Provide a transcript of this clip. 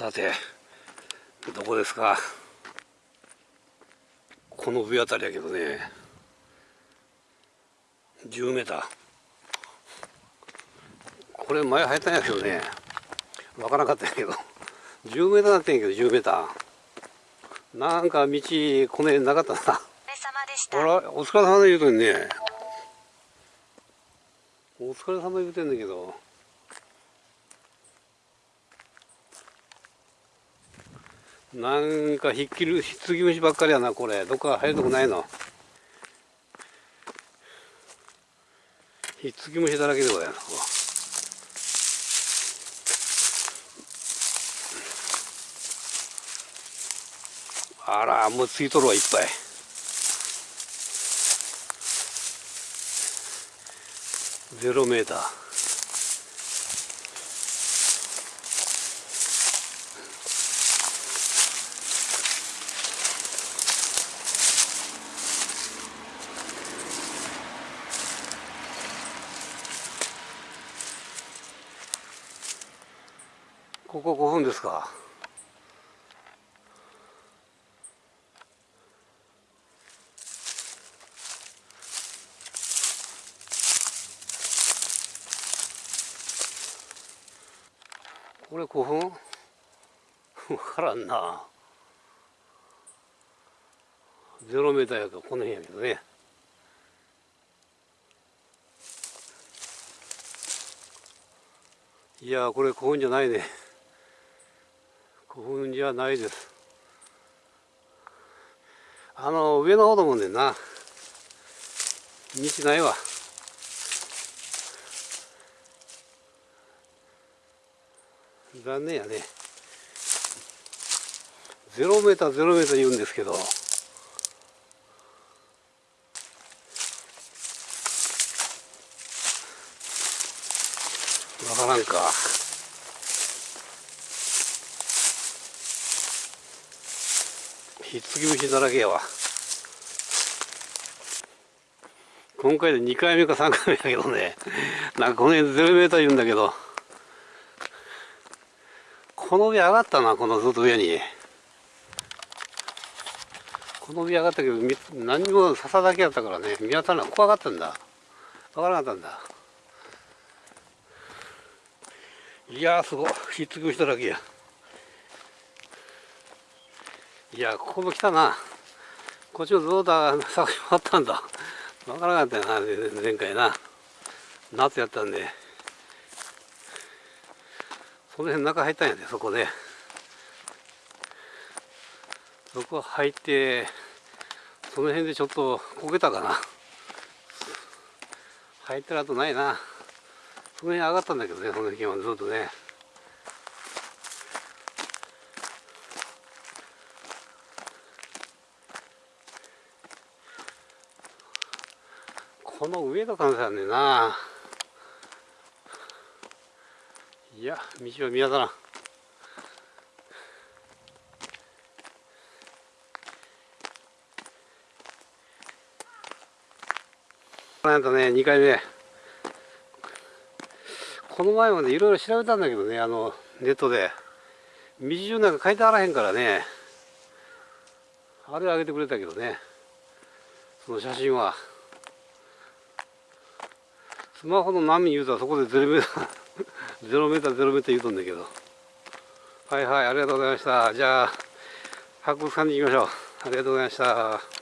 さてどこですか？この上あたりやけどね。10メーター。これ前生えたんやけどね。わからなかったんやけど。10メーターなってんやけど10メーター。なんか道この辺なかったな。あらお疲れ様で言うとんね。お疲れ様言うてんだけどなんかひっきりひつき虫ばっかりやなこれ。どっか入るとこないの？ひっつき虫だらけでございますあらもうついとるわいっぱい。ゼロメーター。ここ5分ですか。これ5分？分からんな。ゼロメーターやとこの辺やけどね。いやこれ古墳じゃないね。古墳じゃないです。あの上の方だもんねんな。道ないわ。残念やね。ゼロメーターゼロメーター言うんですけど。わからんか。ひっつき虫だらけやわ。今回で2回目か3回目やけどね。なんかこの辺ゼロメーター言うんだけど。この上上がったなこのずっと上に。この上上がったけど何にも笹だけやったからね。見当たらない。怖かったんだ。分からなかったんだ。いやすごい。ひっつく人だらけや。いやここも来たな。こっちもずっと探し回ったんだ。分からなかったよな前回な。夏やったんで。この辺中入ったんやでそこで。そこ入ってその辺でちょっとこけたかな。入ってる後ないな。その辺上がったんだけどねその辺はずっとね。この上の可能性あんねな。いや道は見当たらん。なんとね2回目。この前までいろいろ調べたんだけどねあのネットで。道順なんか書いてあらへんからね。あれあげてくれたけどね。その写真は。スマホの波言うたらそこでゼロメーター ゼロメーターゼロメーター言うとんだけど。はいはいありがとうございました。じゃあ博物館に行きましょう。ありがとうございました。